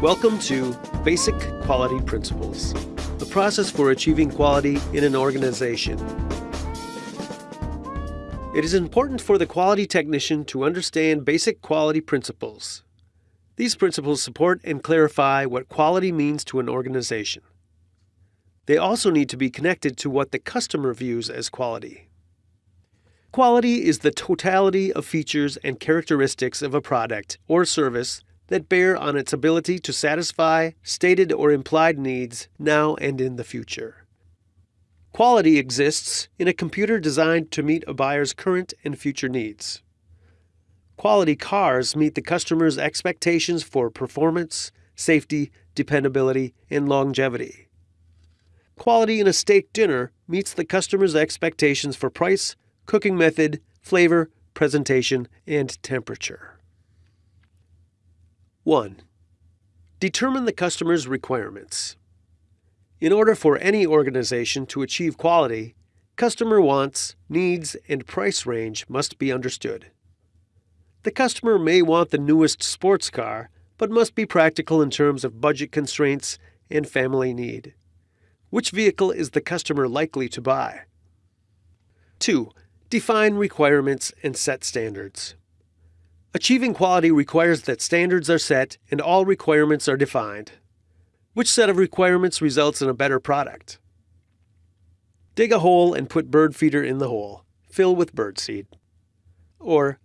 Welcome to Basic Quality Principles, the process for achieving quality in an organization. It is important for the quality technician to understand basic quality principles. These principles support and clarify what quality means to an organization. They also need to be connected to what the customer views as quality. Quality is the totality of features and characteristics of a product or service that bear on its ability to satisfy stated or implied needs now and in the future. Quality exists in a computer designed to meet a buyer's current and future needs. Quality cars meet the customer's expectations for performance, safety, dependability, and longevity. Quality in a steak dinner meets the customer's expectations for price, cooking method, flavor, presentation, and temperature. 1. Determine the customer's requirements. In order for any organization to achieve quality, customer wants, needs, and price range must be understood. The customer may want the newest sports car, but must be practical in terms of budget constraints and family need. Which vehicle is the customer likely to buy? 2. Define requirements and set standards. Achieving quality requires that standards are set and all requirements are defined. Which set of requirements results in a better product? Dig a hole and put bird feeder in the hole. Fill with bird seed. Or,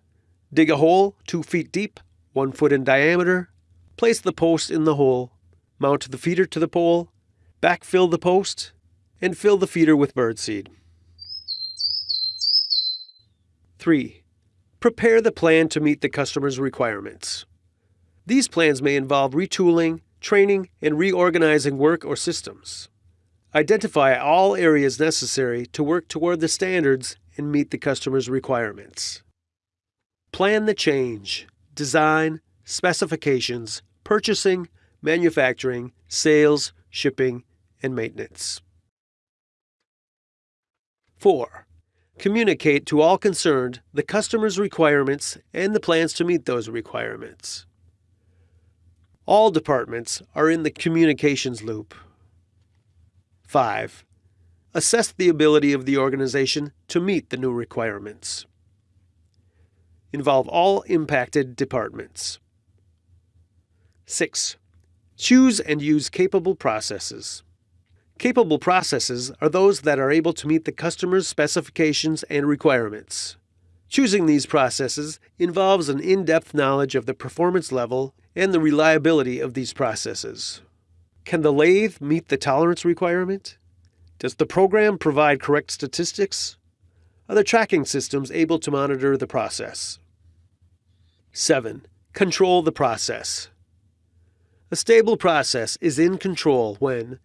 dig a hole two feet deep, one foot in diameter, place the post in the hole, mount the feeder to the pole, backfill the post, and fill the feeder with birdseed. 3. Prepare the plan to meet the customer's requirements. These plans may involve retooling, training, and reorganizing work or systems. Identify all areas necessary to work toward the standards and meet the customer's requirements. Plan the change, design, specifications, purchasing, manufacturing, sales, shipping, and maintenance. 4. Communicate to all concerned the customer's requirements and the plans to meet those requirements. All departments are in the communications loop. 5. Assess the ability of the organization to meet the new requirements. Involve all impacted departments. 6. Choose and use capable processes. Capable processes are those that are able to meet the customer's specifications and requirements. Choosing these processes involves an in-depth knowledge of the performance level and the reliability of these processes. Can the lathe meet the tolerance requirement? Does the program provide correct statistics? Are the tracking systems able to monitor the process? 7. Control the process. A stable process is in control when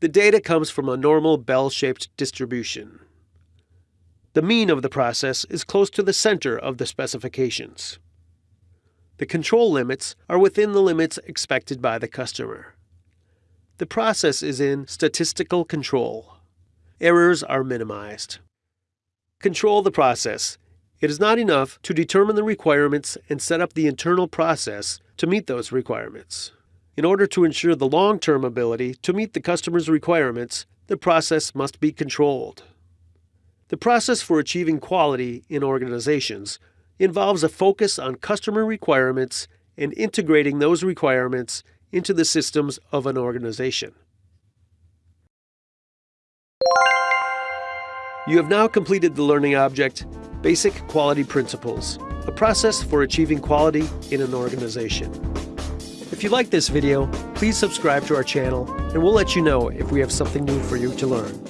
the data comes from a normal bell-shaped distribution. The mean of the process is close to the center of the specifications. The control limits are within the limits expected by the customer. The process is in statistical control. Errors are minimized. Control the process. It is not enough to determine the requirements and set up the internal process to meet those requirements. In order to ensure the long-term ability to meet the customer's requirements, the process must be controlled. The process for achieving quality in organizations involves a focus on customer requirements and integrating those requirements into the systems of an organization. You have now completed the learning object, Basic Quality Principles, a process for achieving quality in an organization. If you like this video, please subscribe to our channel and we'll let you know if we have something new for you to learn.